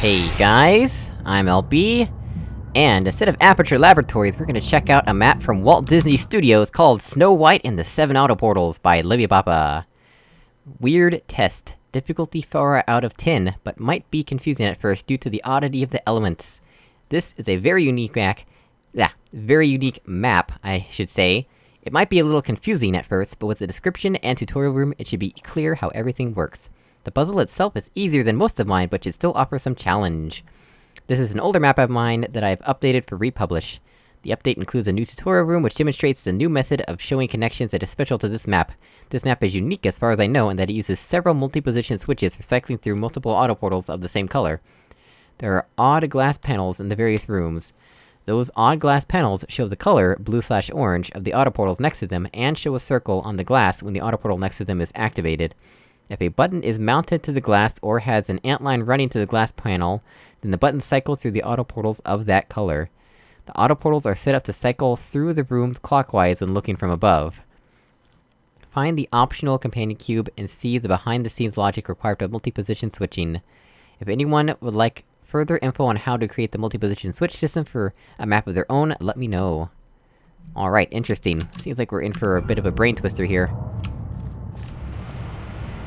Hey guys, I'm LB, and instead of Aperture Laboratories, we're gonna check out a map from Walt Disney Studios called Snow White and the Seven Auto Portals by Libby Papa. Weird test. Difficulty 4 out of 10, but might be confusing at first due to the oddity of the elements. This is a very unique map- yeah, very unique map, I should say. It might be a little confusing at first, but with the description and tutorial room, it should be clear how everything works. The puzzle itself is easier than most of mine, but should still offer some challenge. This is an older map of mine that I've updated for republish. The update includes a new tutorial room which demonstrates the new method of showing connections that is special to this map. This map is unique as far as I know in that it uses several multi-position switches for cycling through multiple auto portals of the same color. There are odd glass panels in the various rooms. Those odd glass panels show the color, blue slash orange, of the auto portals next to them, and show a circle on the glass when the auto portal next to them is activated. If a button is mounted to the glass or has an antline running to the glass panel, then the button cycles through the auto portals of that color. The auto portals are set up to cycle through the rooms clockwise when looking from above. Find the optional companion cube and see the behind-the-scenes logic required for multi-position switching. If anyone would like further info on how to create the multi-position switch system for a map of their own, let me know. Alright, interesting. Seems like we're in for a bit of a brain twister here.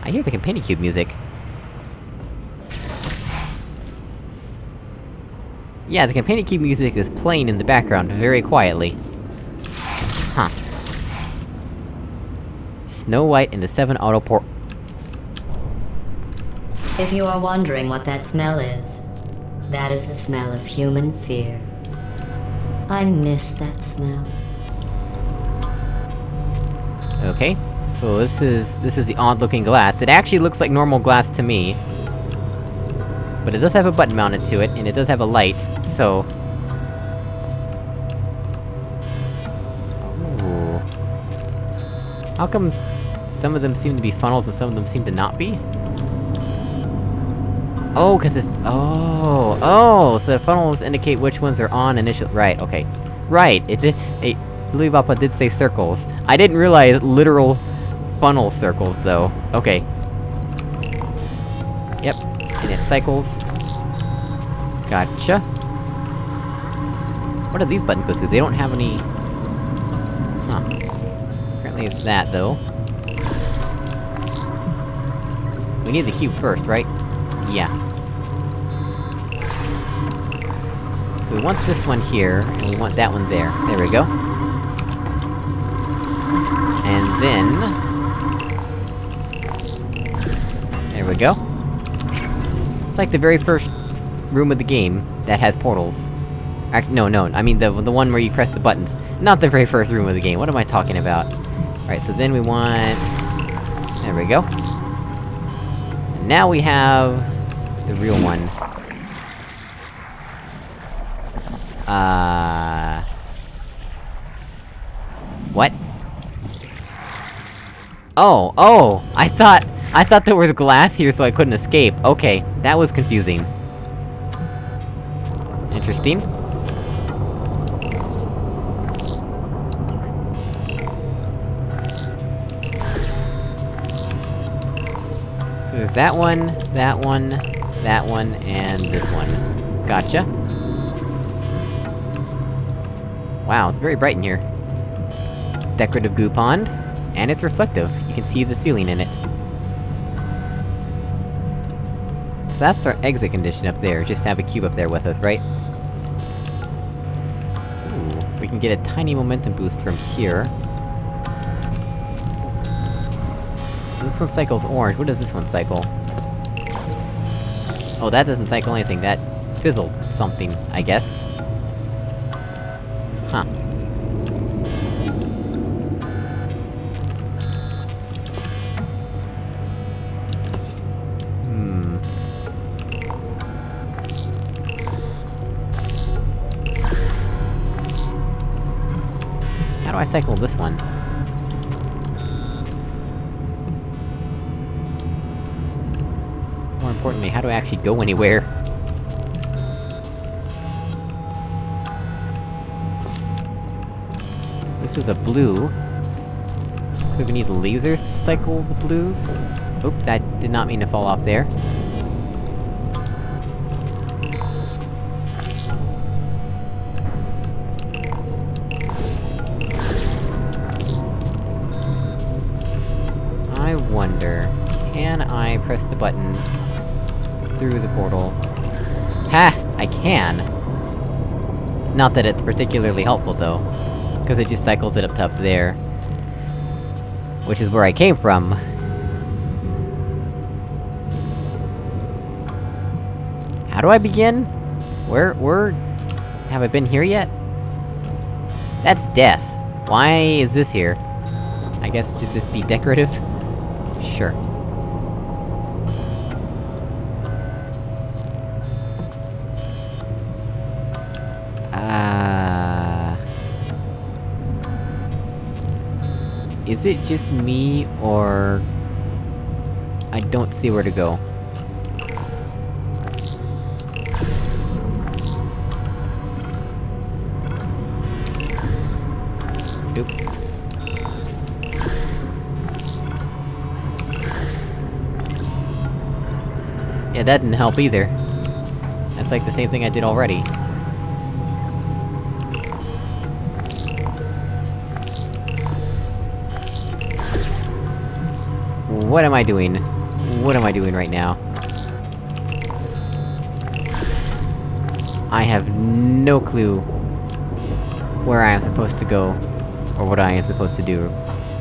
I hear the companion cube music. Yeah, the companion cube music is playing in the background very quietly. Huh. Snow White and the Seven Auto Port- If you are wondering what that smell is, that is the smell of human fear. I miss that smell. Okay. So this is- this is the odd-looking glass. It actually looks like normal glass to me. But it does have a button mounted to it, and it does have a light, so... Ooh. How come some of them seem to be funnels and some of them seem to not be? Oh, cause it's- oh, oh! So the funnels indicate which ones are on initial- right, okay. Right, it did- it- Papa did say circles. I didn't realize literal funnel circles, though. Okay. Yep, and it cycles. Gotcha. What do these buttons go? They don't have any... Huh. Apparently it's that, though. We need the cube first, right? Yeah. So we want this one here, and we want that one there. There we go. And then... we go. It's like the very first room of the game that has portals. Act- no, no, I mean the- the one where you press the buttons. Not the very first room of the game, what am I talking about? Alright, so then we want... There we go. And now we have... the real one. Uh... What? Oh, oh! I thought- I thought there was glass here so I couldn't escape. Okay, that was confusing. Interesting. So there's that one, that one, that one, and this one. Gotcha. Wow, it's very bright in here. Decorative goo pond. And it's reflective, you can see the ceiling in it. That's our exit condition up there, just have a cube up there with us, right? Ooh, we can get a tiny momentum boost from here. This one cycles orange, what does this one cycle? Oh, that doesn't cycle anything, that fizzled something, I guess. Huh. Cycle this one? More importantly, how do I actually go anywhere? This is a blue. So we need lasers to cycle the blues? Oop, that did not mean to fall off there. Press the button... through the portal? Ha! I can! Not that it's particularly helpful, though. Because it just cycles it up to up there. Which is where I came from. How do I begin? Where- where... Have I been here yet? That's death. Why is this here? I guess, should this be decorative? Is it just me, or... I don't see where to go. Oops. Yeah, that didn't help either. That's like the same thing I did already. What am I doing? What am I doing right now? I have no clue where I am supposed to go, or what I am supposed to do.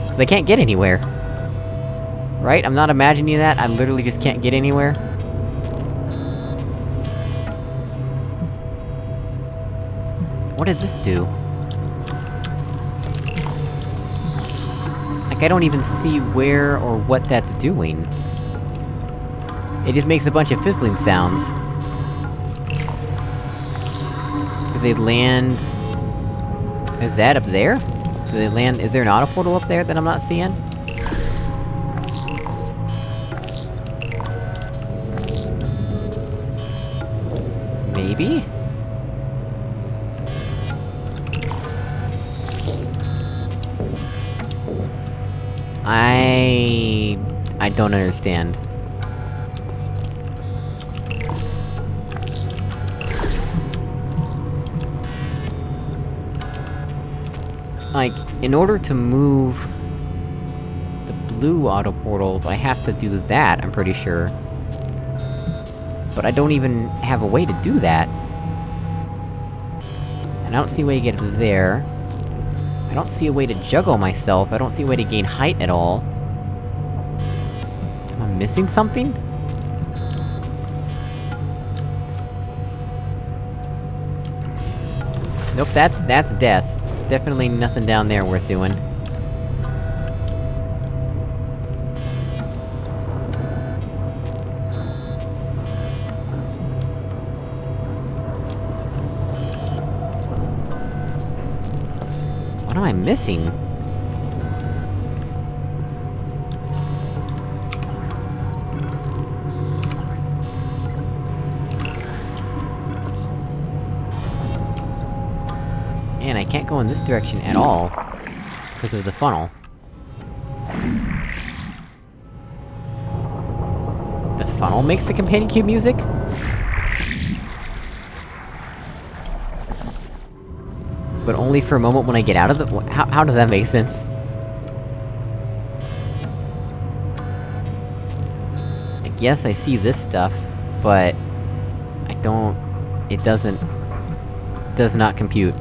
Cause I can't get anywhere. Right? I'm not imagining that, I literally just can't get anywhere. What does this do? Like, I don't even see where or what that's doing. It just makes a bunch of fizzling sounds. Do they land... Is that up there? Do they land- is there an auto portal up there that I'm not seeing? Maybe? I... I don't understand. Like, in order to move... the blue auto portals, I have to do that, I'm pretty sure. But I don't even have a way to do that. And I don't see a way to get there. I don't see a way to juggle myself, I don't see a way to gain height at all. Missing something? Nope, that's- that's death. Definitely nothing down there worth doing. What am I missing? Can't go in this direction at all. Because of the funnel. The funnel makes the companion cube music? But only for a moment when I get out of the- how- how does that make sense? I guess I see this stuff, but... I don't... It doesn't... Does not compute.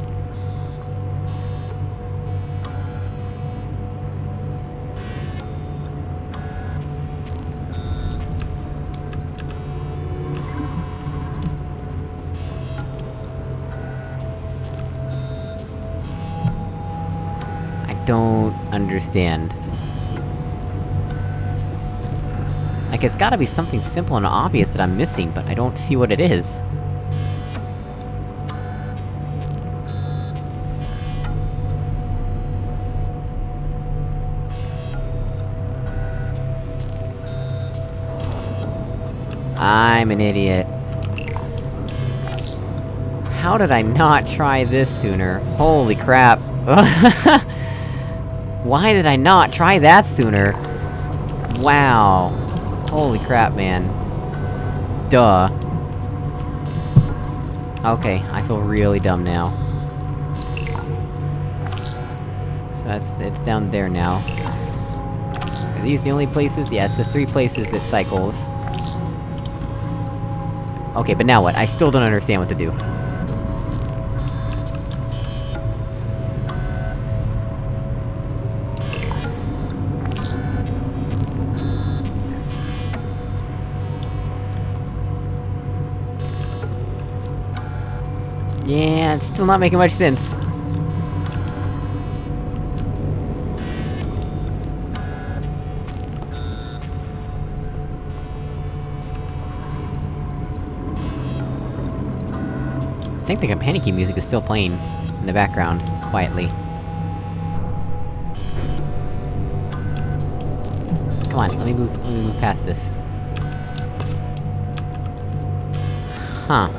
Understand. Like, it's gotta be something simple and obvious that I'm missing, but I don't see what it is. I'm an idiot. How did I not try this sooner? Holy crap. Why did I not try that sooner? Wow. Holy crap, man. Duh. Okay, I feel really dumb now. So that's- it's down there now. Are these the only places? Yes, the three places it cycles. Okay, but now what? I still don't understand what to do. Still not making much sense. I think the companion key music is still playing in the background, quietly. Come on, let me move- let me move past this. Huh.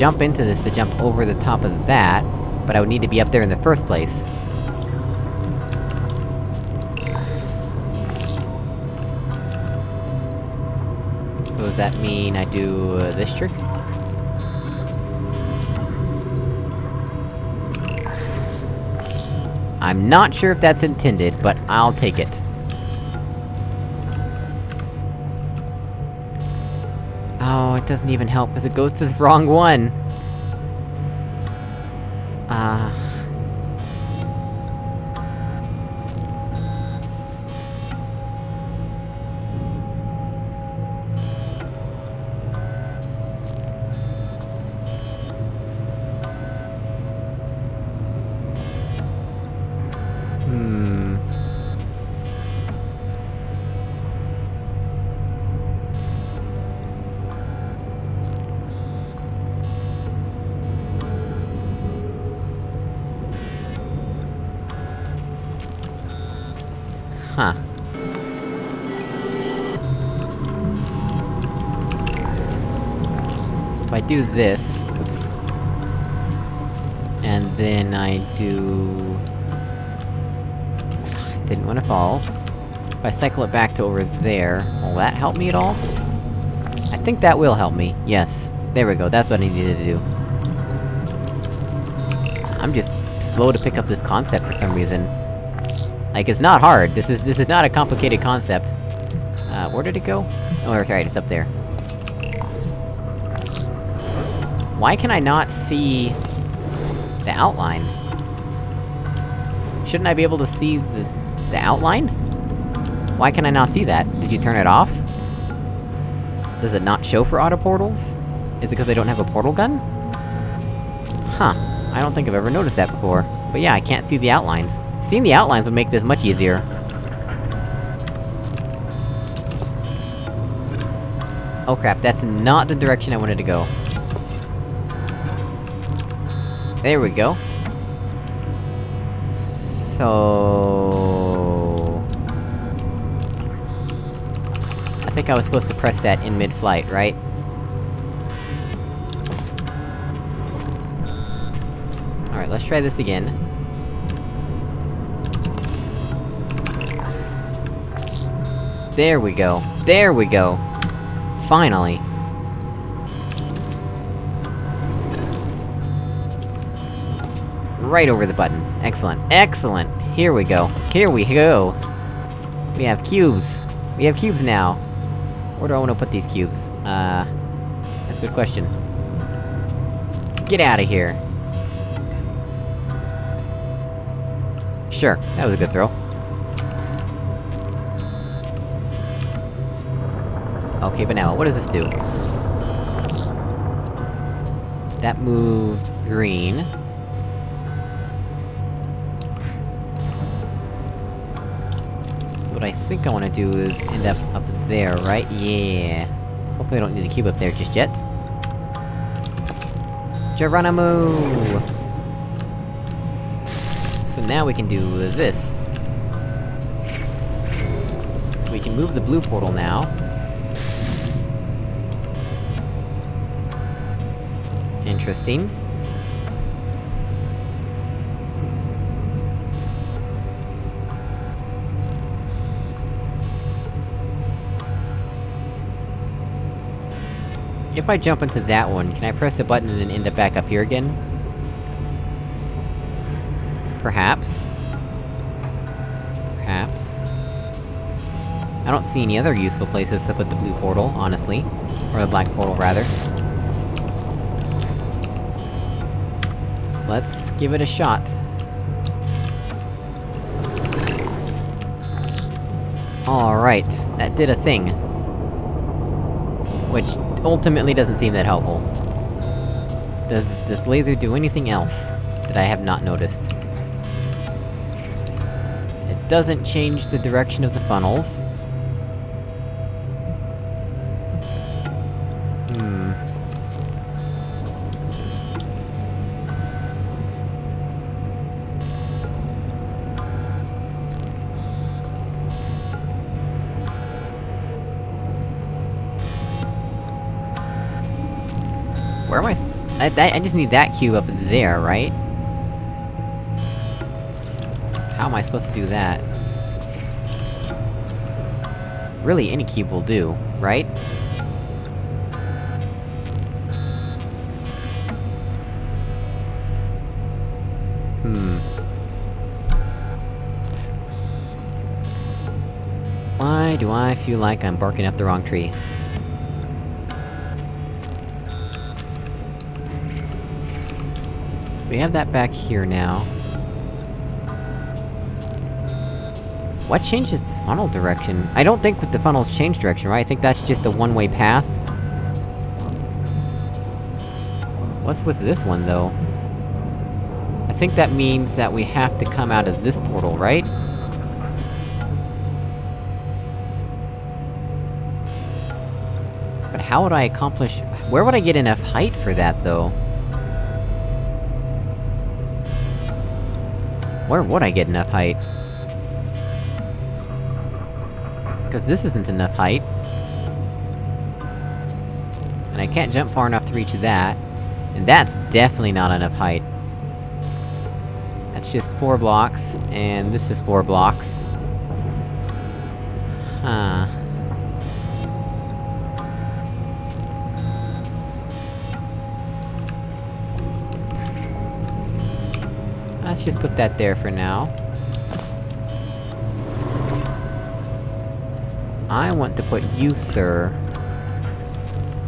Jump into this to jump over the top of that, but I would need to be up there in the first place. So does that mean I do uh, this trick? I'm not sure if that's intended, but I'll take it. Oh, it doesn't even help, because it goes to the wrong one! This... Oops. And then I do... Didn't want to fall. If I cycle it back to over there, will that help me at all? I think that will help me, yes. There we go, that's what I needed to do. I'm just slow to pick up this concept for some reason. Like, it's not hard, this is- this is not a complicated concept. Uh, where did it go? Oh, right, it's up there. Why can I not see... the outline? Shouldn't I be able to see the... the outline? Why can I not see that? Did you turn it off? Does it not show for auto portals? Is it because I don't have a portal gun? Huh. I don't think I've ever noticed that before. But yeah, I can't see the outlines. Seeing the outlines would make this much easier. Oh crap, that's not the direction I wanted to go. There we go. So... I think I was supposed to press that in mid-flight, right? Alright, let's try this again. There we go. There we go! Finally! Right over the button. Excellent. Excellent! Here we go. Here we go! We have cubes! We have cubes now! Where do I wanna put these cubes? Uh... That's a good question. Get out of here! Sure, that was a good throw. Okay, but now, what does this do? That moved... green. What I think I wanna do is end up up there, right? Yeah. Hopefully I don't need the cube up there just yet. Geronimo! So now we can do this. So we can move the blue portal now. Interesting. If I jump into that one, can I press the button and then end up back up here again? Perhaps. Perhaps. I don't see any other useful places to put the blue portal, honestly. Or the black portal, rather. Let's give it a shot. Alright, that did a thing. Which, ultimately doesn't seem that helpful. Does this laser do anything else that I have not noticed? It doesn't change the direction of the funnels. That- I just need that cube up there, right? How am I supposed to do that? Really, any cube will do, right? Hmm... Why do I feel like I'm barking up the wrong tree? We have that back here now. What changes the funnel direction? I don't think with the funnels change direction, right? I think that's just a one-way path. What's with this one, though? I think that means that we have to come out of this portal, right? But how would I accomplish- where would I get enough height for that, though? Where would I get enough height? Cause this isn't enough height. And I can't jump far enough to reach that. And that's definitely not enough height. That's just four blocks, and this is four blocks. Huh... just put that there for now. I want to put you, sir...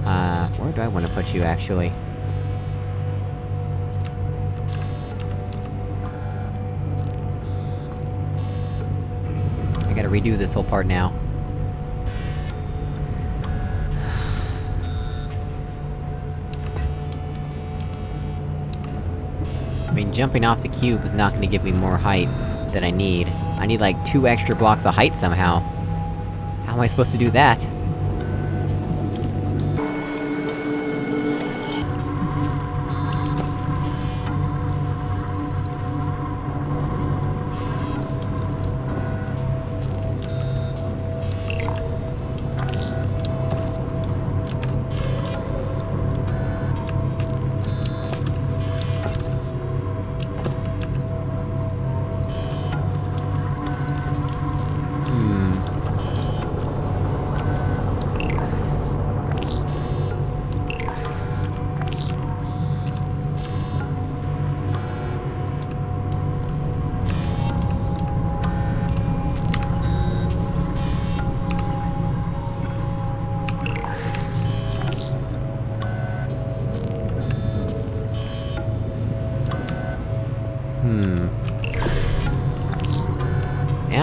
Uh, where do I want to put you, actually? I gotta redo this whole part now. Jumping off the cube is not gonna give me more height that I need. I need like two extra blocks of height somehow. How am I supposed to do that?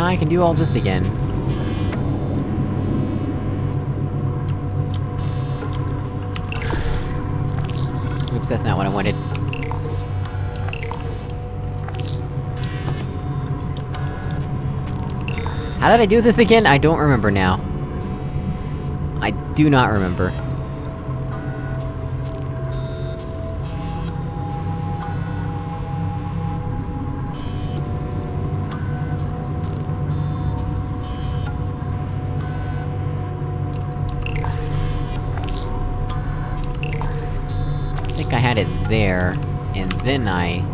I can do all this again. Oops, that's not what I wanted. How did I do this again? I don't remember now. I do not remember.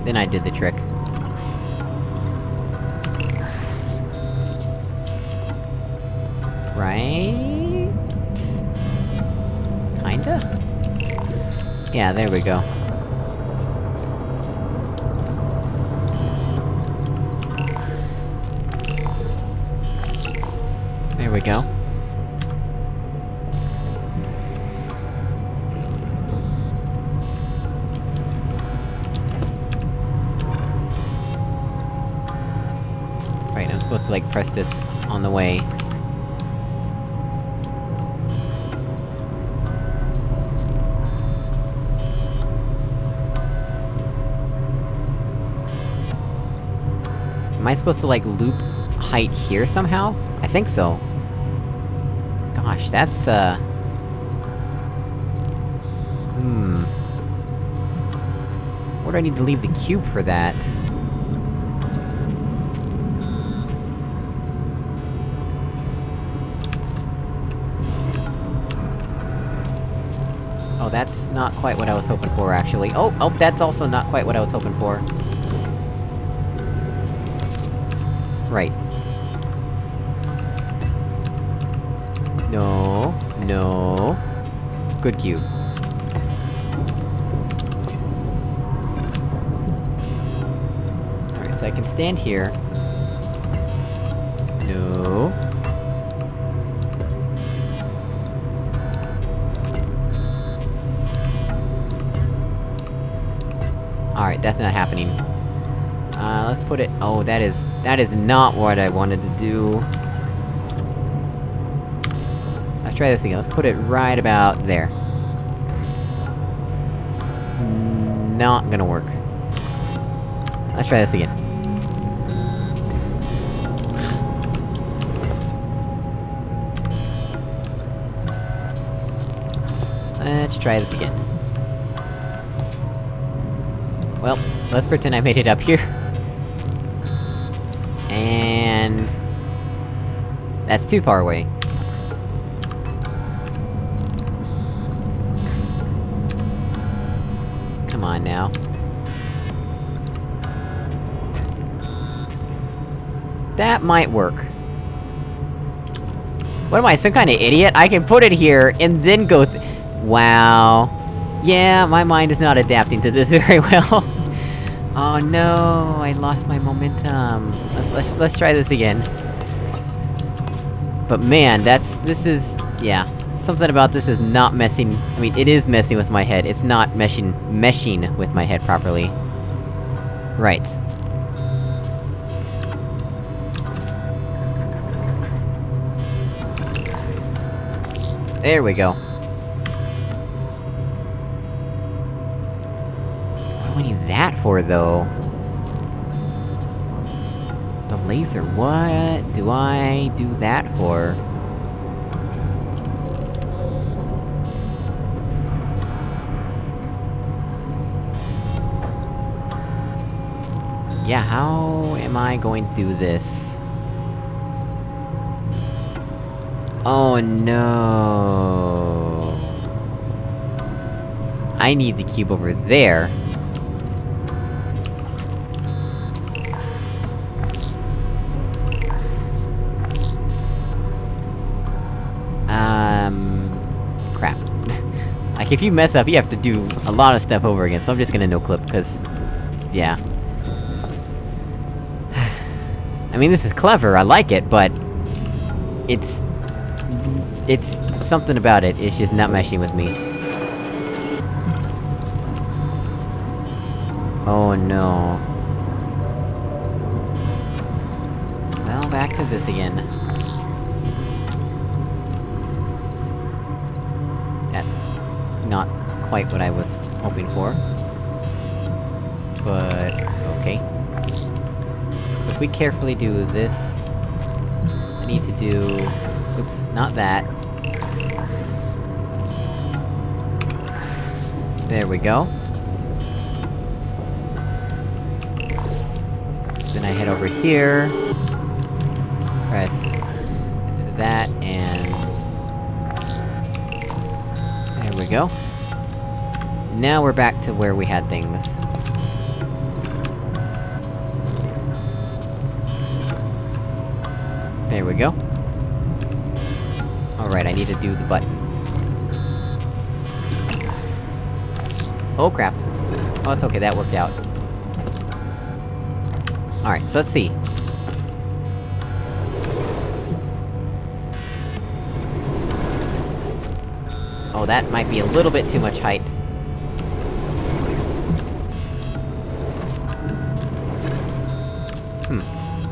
Then I did the trick. Right? Kinda? Yeah, there we go. There we go. To, like, press this on the way. Am I supposed to, like, loop height here somehow? I think so. Gosh, that's, uh... Hmm... Where do I need to leave the cube for that? Not quite what I was hoping for, actually. Oh, oh, that's also not quite what I was hoping for. Right. No... No... Good cube. Alright, so I can stand here. That's not happening. Uh, let's put it- oh, that is- that is not what I wanted to do. Let's try this again, let's put it right about there. Not gonna work. Let's try this again. Let's try this again. Let's pretend I made it up here. And... That's too far away. Come on now. That might work. What am I, some kind of idiot? I can put it here, and then go Wow. Yeah, my mind is not adapting to this very well. Oh no, I lost my momentum. Let's, let's, let's try this again. But man, that's- this is- yeah. Something about this is not messing- I mean, it is messing with my head, it's not meshing- meshing with my head properly. Right. There we go. That for, though? The laser, what do I do that for? Yeah, how am I going to do this? Oh no... I need the cube over there. If you mess up, you have to do a lot of stuff over again, so I'm just gonna no-clip, cause... Yeah. I mean, this is clever, I like it, but... It's... It's... Something about it, it's just not meshing with me. Oh no. Well, back to this again. Quite what I was hoping for. But... okay. So if we carefully do this... I need to do... Oops, not that. There we go. Then I head over here... Press... that, and... There we go. Now we're back to where we had things. There we go. Alright, I need to do the button. Oh crap. Oh, it's okay, that worked out. Alright, so let's see. Oh, that might be a little bit too much height.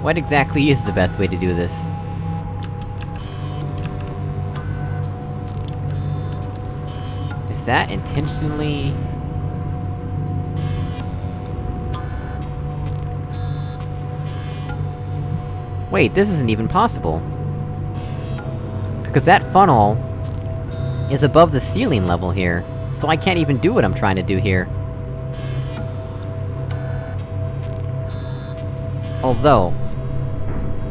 What exactly is the best way to do this? Is that intentionally... Wait, this isn't even possible. Because that funnel... is above the ceiling level here, so I can't even do what I'm trying to do here. Although...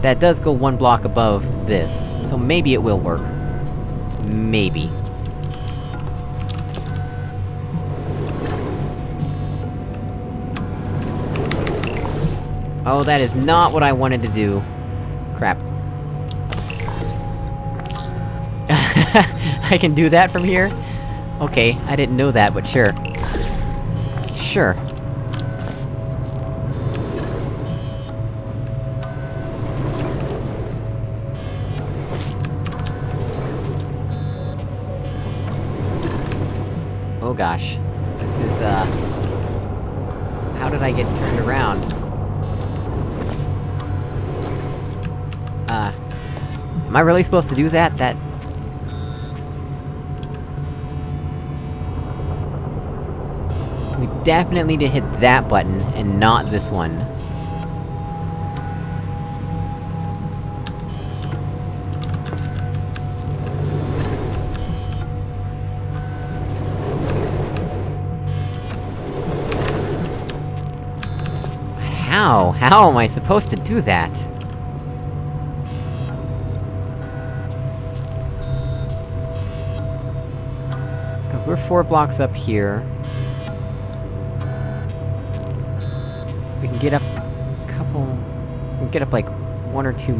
That does go one block above this, so maybe it will work. Maybe. Oh, that is not what I wanted to do. Crap. I can do that from here? Okay, I didn't know that, but sure. Sure. Oh gosh. This is, uh... How did I get turned around? Uh... Am I really supposed to do that? That... We definitely need to hit that button, and not this one. How? How am I supposed to do that? Cause we're four blocks up here. We can get up... a couple... We can get up like, one or two...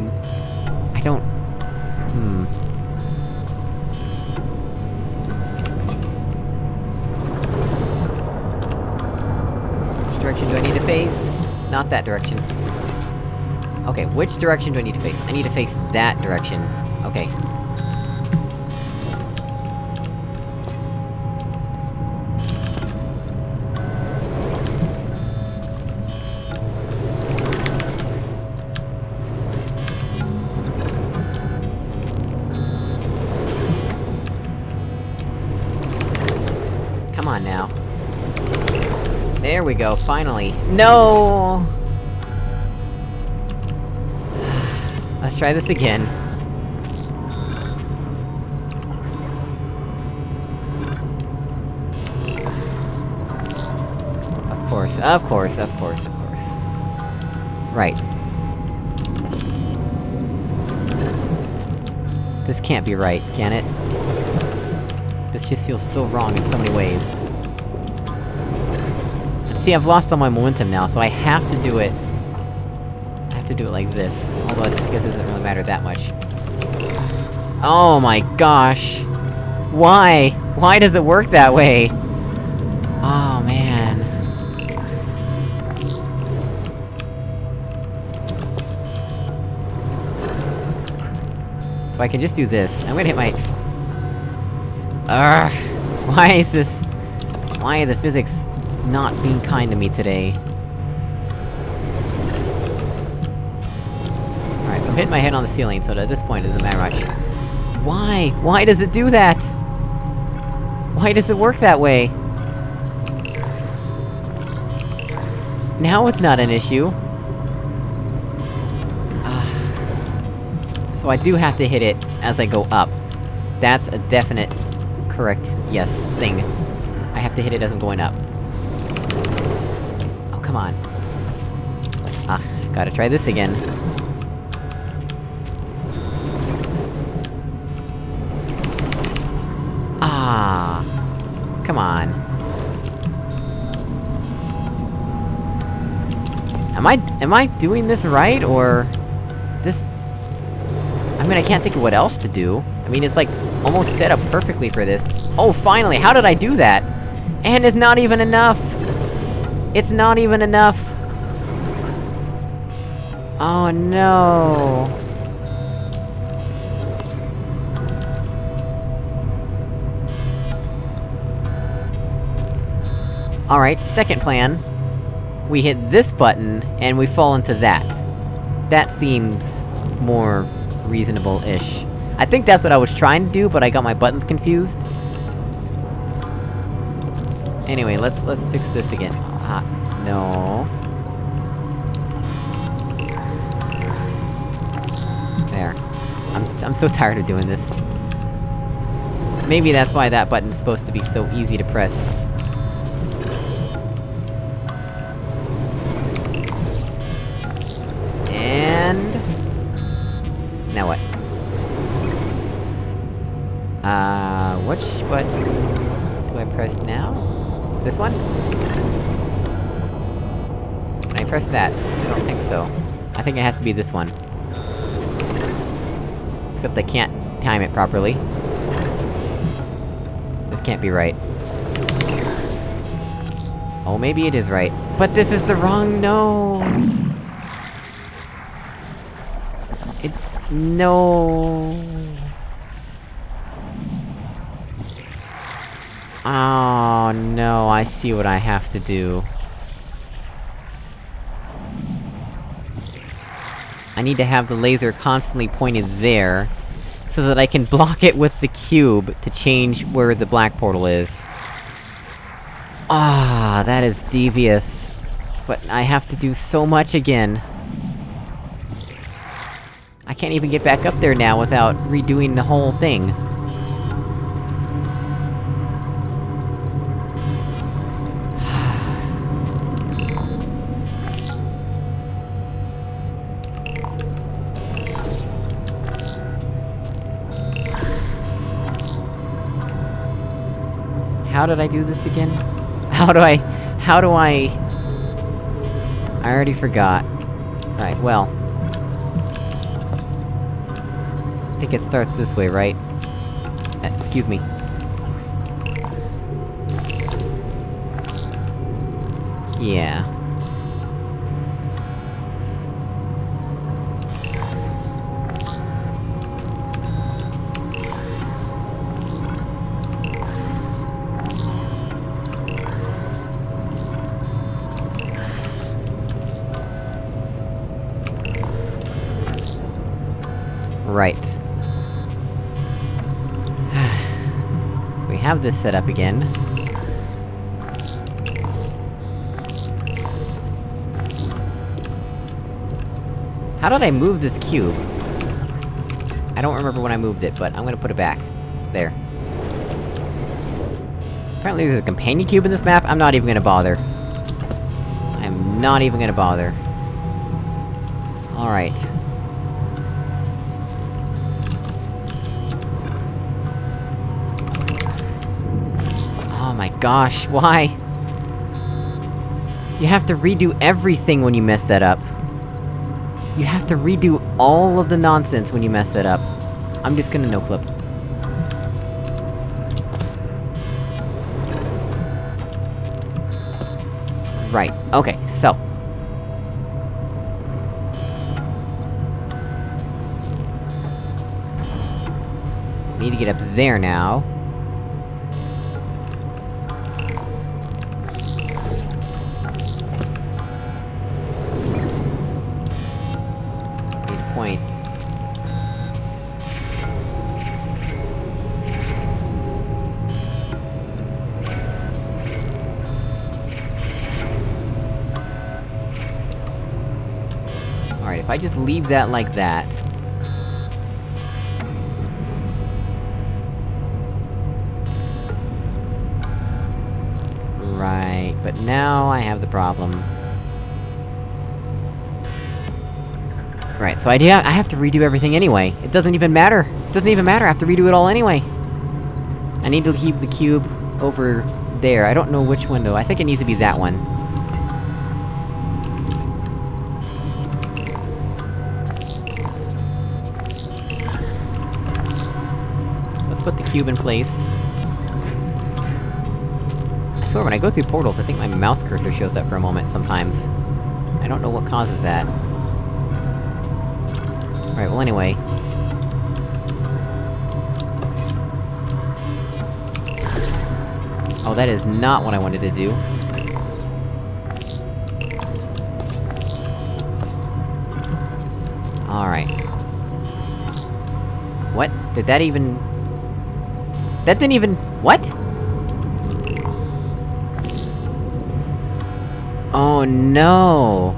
Not that direction. Okay, which direction do I need to face? I need to face that direction. Okay. We go, finally. No! Let's try this again. Of course, of course, of course, of course. Right. This can't be right, can it? This just feels so wrong in so many ways. See, I've lost all my momentum now, so I have to do it... I have to do it like this. Although I guess it doesn't really matter that much. Oh my gosh! Why? Why does it work that way? Oh man... So I can just do this. I'm gonna hit my... Ugh! Why is this... Why the physics not being kind to me today? Alright, so I'm hitting my head on the ceiling, so at this point it doesn't matter much. Why? Why does it do that? Why does it work that way? Now it's not an issue. Ah. so I do have to hit it as I go up. That's a definite... correct, yes, thing. I have to hit it as I'm going up. Come on. Ah, gotta try this again. Ah, come on. Am I- am I doing this right, or... This... I mean, I can't think of what else to do. I mean, it's like, almost set up perfectly for this. Oh, finally! How did I do that? And it's not even enough! It's not even enough! Oh no! Alright, second plan. We hit this button, and we fall into that. That seems... more... reasonable-ish. I think that's what I was trying to do, but I got my buttons confused. Anyway, let's- let's fix this again. Ah, no... There. I'm- I'm so tired of doing this. Maybe that's why that button's supposed to be so easy to press. Think it has to be this one. Except I can't time it properly. This can't be right. Oh, maybe it is right. But this is the wrong- no! It- no... Oh no, I see what I have to do. I need to have the laser constantly pointed there, so that I can block it with the cube to change where the black portal is. Ah, that is devious. But I have to do so much again. I can't even get back up there now without redoing the whole thing. How did I do this again? How do I... How do I... I already forgot. Right, well... I think it starts this way, right? Uh, excuse me. Yeah. Right. so we have this set up again. How did I move this cube? I don't remember when I moved it, but I'm gonna put it back. There. Apparently there's a companion cube in this map, I'm not even gonna bother. I'm not even gonna bother. Alright. Gosh, why? You have to redo everything when you mess that up. You have to redo all of the nonsense when you mess that up. I'm just gonna no-clip. Right, okay, so... Need to get up there now. I just leave that like that... Right, but now I have the problem. Right, so I do- I have to redo everything anyway. It doesn't even matter! It doesn't even matter, I have to redo it all anyway! I need to keep the cube over there, I don't know which window, I think it needs to be that one. cube in place. I swear, when I go through portals, I think my mouse cursor shows up for a moment sometimes. I don't know what causes that. Alright, well anyway... Oh, that is not what I wanted to do. Alright. What? Did that even... That didn't even... What? Oh no!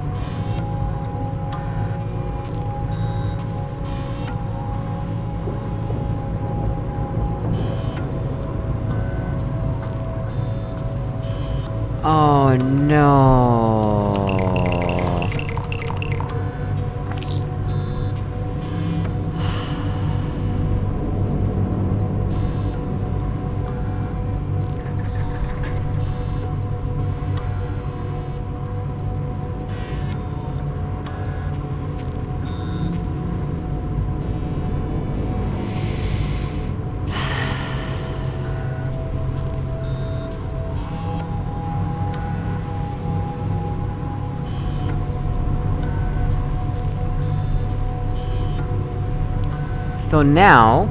So now...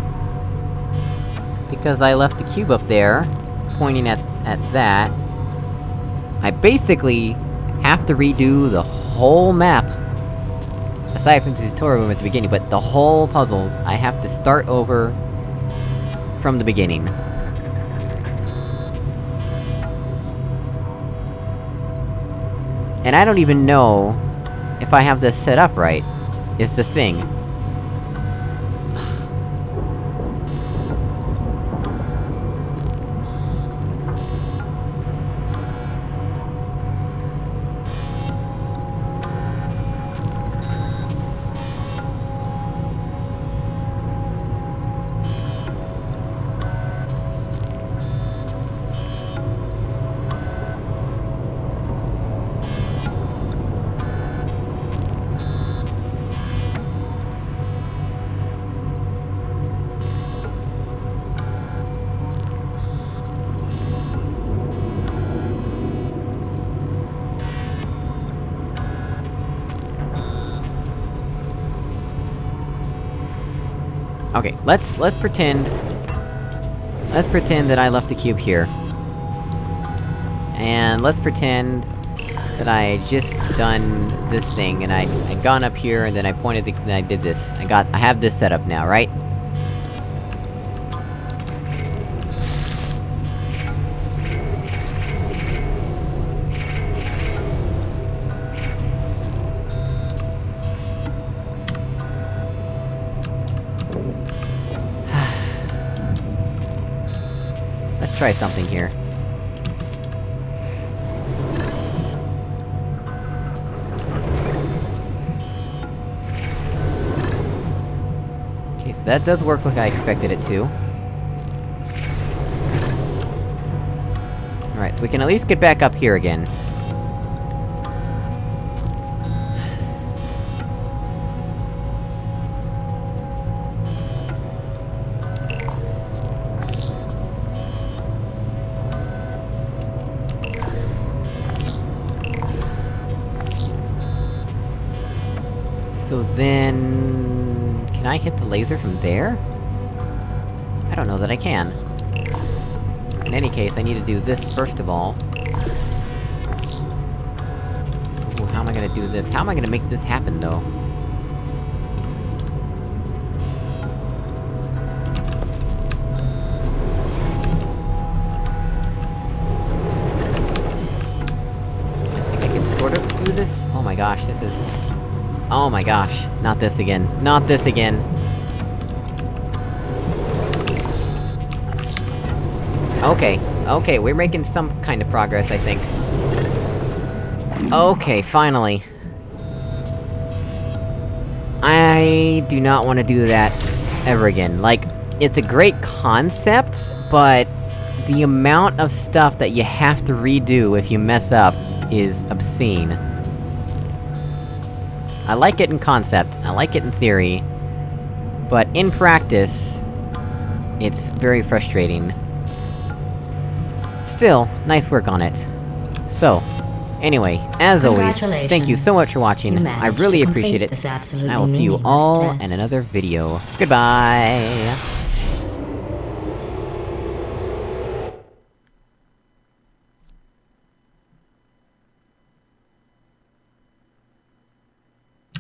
Because I left the cube up there, pointing at- at that... I basically have to redo the whole map. Aside from the tutorial room at the beginning, but the whole puzzle, I have to start over... from the beginning. And I don't even know if I have this set up right, is the thing. Okay, let's- let's pretend... Let's pretend that I left the cube here. And let's pretend... that I just done this thing, and I- I gone up here, and then I pointed the- and I did this. I got- I have this set up now, right? Try something here. Okay, so that does work like I expected it to. Alright, so we can at least get back up here again. Hit the laser from there? I don't know that I can. In any case, I need to do this first of all. Ooh, how am I gonna do this? How am I gonna make this happen, though? Think I can sort of do this? Oh my gosh, this is... Oh my gosh, not this again. Not this again! Okay, okay, we're making some kind of progress, I think. Okay, finally. I do not want to do that ever again. Like, it's a great concept, but the amount of stuff that you have to redo if you mess up is obscene. I like it in concept, I like it in theory, but in practice, it's very frustrating. Still, nice work on it. So, anyway, as always, thank you so much for watching, I really appreciate it, and I will see you all in another video. Goodbye!